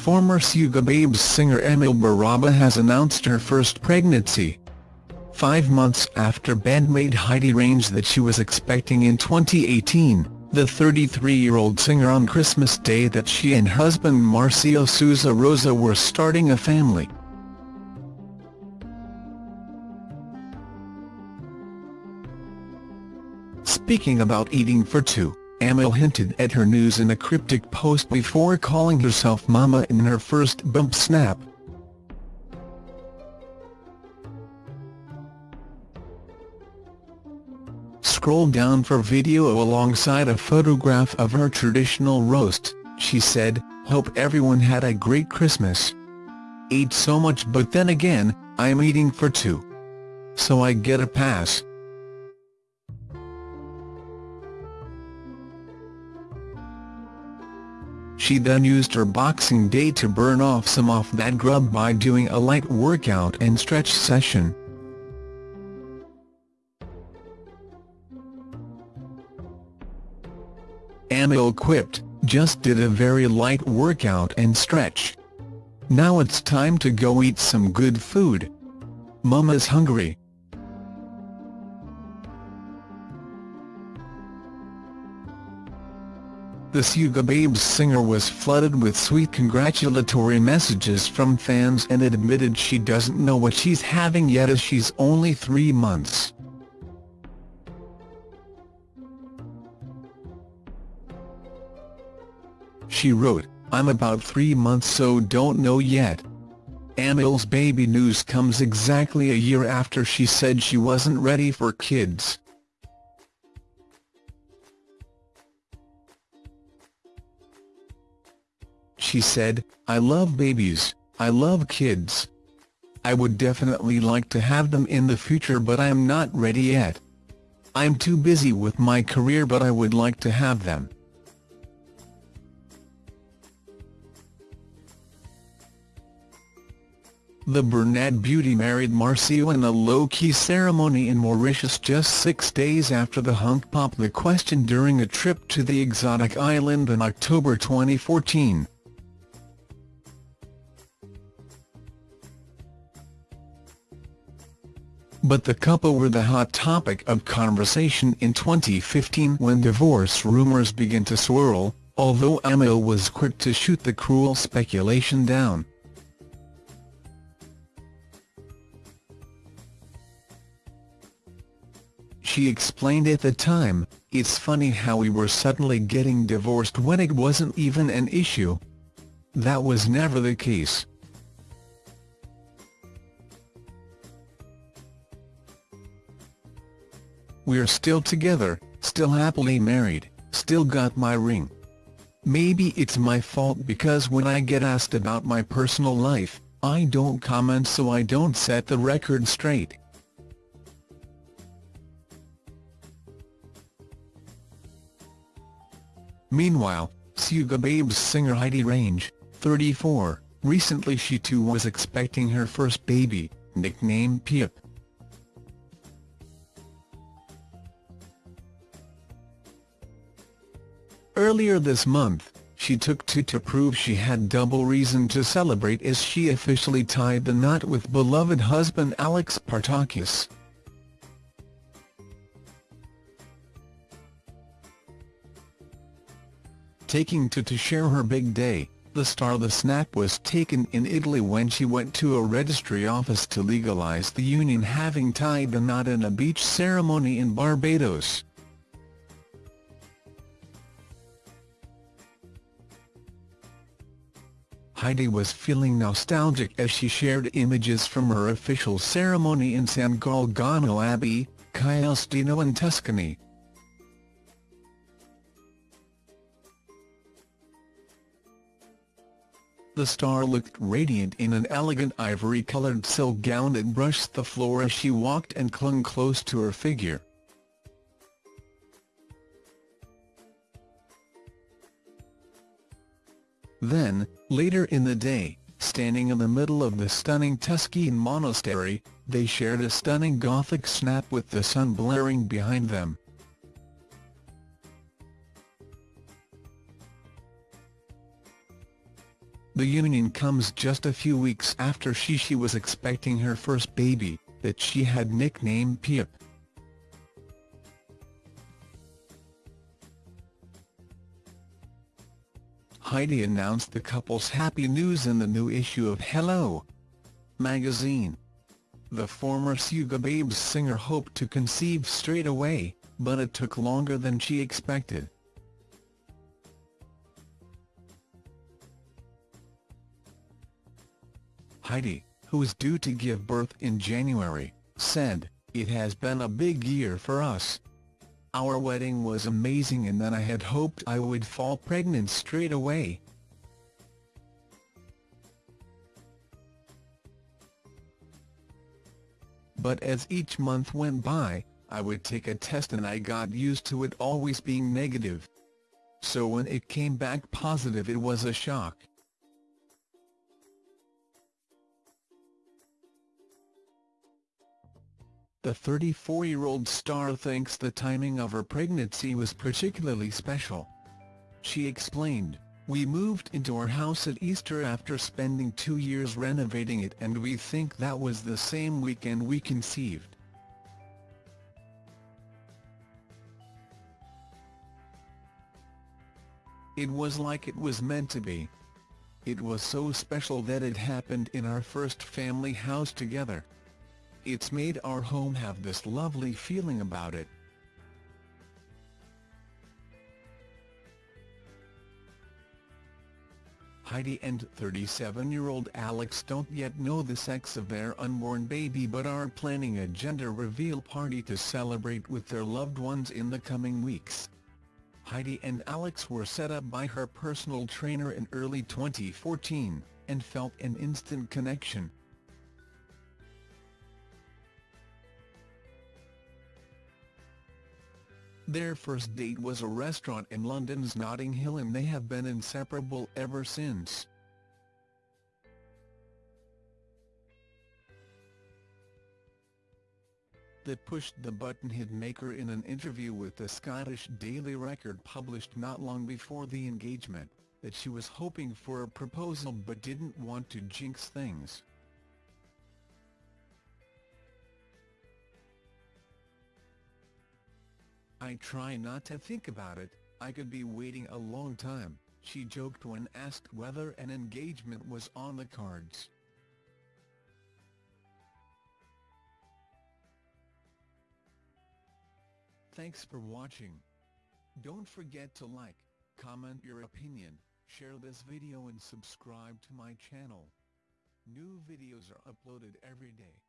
Former Sugababes singer Amelle Berrabah has announced her first pregnancy. Five months after bandmate Heidi Range that she was expecting in 2018, the 33-year-old singer on Christmas Day that she and husband Marcio Souza Rosa were starting a family. Speaking about eating for two, Amelle hinted at her news in a cryptic post before calling herself Mama in her first bump snap. Scroll down for video alongside a photograph of her traditional roast, she said, hope everyone had a great Christmas. Ate so much but then again, I'm eating for two. So I get a pass. She then used her Boxing Day to burn off some of that grub by doing a light workout and stretch session. Amelle quipped, just did a very light workout and stretch. Now it's time to go eat some good food. Mama's hungry. The Suga Sugababes singer was flooded with sweet congratulatory messages from fans and admitted she doesn't know what she's having yet as she's only three months. She wrote, I'm about three months so don't know yet. Amelle's baby news comes exactly a year after she said she wasn't ready for kids. She said, I love babies, I love kids. I would definitely like to have them in the future but I'm not ready yet. I'm too busy with my career but I would like to have them. The Bernat beauty married Marcio in a low-key ceremony in Mauritius just six days after the hunk popped the question during a trip to the exotic island in October 2014. But the couple were the hot topic of conversation in 2015 when divorce rumours began to swirl, although Amelle was quick to shoot the cruel speculation down. She explained at the time, it's funny how we were suddenly getting divorced when it wasn't even an issue. That was never the case. We're still together, still happily married, still got my ring. Maybe it's my fault because when I get asked about my personal life, I don't comment so I don't set the record straight. Meanwhile, Sugababes singer Heidi Range, 34, recently she too was expecting her first baby, nicknamed Pip. Earlier this month, she took to to prove she had double reason to celebrate as she officially tied the knot with beloved husband Alex Partakis. taking to to share her big day, the star the snap was taken in Italy when she went to a registry office to legalize the union having tied the knot in a beach ceremony in Barbados. Heidi was feeling nostalgic as she shared images from her official ceremony in San Galgano Abbey, Castellino in Tuscany. The star looked radiant in an elegant ivory-coloured silk gown that brushed the floor as she walked and clung close to her figure. Then, later in the day, Standing in the middle of the stunning Tuscan monastery, they shared a stunning Gothic snap with the sun blaring behind them. The union comes just a few weeks after Shishi was expecting her first baby, that she had nicknamed Pip. Heidi announced the couple's happy news in the new issue of Hello! magazine. The former Sugababes singer hoped to conceive straight away, but it took longer than she expected. Heidi, who is due to give birth in January, said, It has been a big year for us. Our wedding was amazing and then I had hoped I would fall pregnant straight away. But as each month went by, I would take a test and I got used to it always being negative. So when it came back positive it was a shock. The 34-year-old star thinks the timing of her pregnancy was particularly special. She explained, We moved into our house at Easter after spending two years renovating it and we think that was the same weekend we conceived. It was like it was meant to be. It was so special that it happened in our first family house together. It's made our home have this lovely feeling about it. Heidi and 37-year-old Alex don't yet know the sex of their unborn baby but are planning a gender reveal party to celebrate with their loved ones in the coming weeks. Heidi and Alex were set up by her personal trainer in early 2014, and felt an instant connection. Their first date was a restaurant in London's Notting Hill and they have been inseparable ever since. The push-the-button hitmaker in an interview with the Scottish Daily Record published not long before the engagement, that she was hoping for a proposal but didn't want to jinx things. I try not to think about it, I could be waiting a long time, she joked when asked whether an engagement was on the cards. Thanks for watching. Don't forget to like, comment your opinion, share this video and subscribe to my channel. New videos are uploaded every day.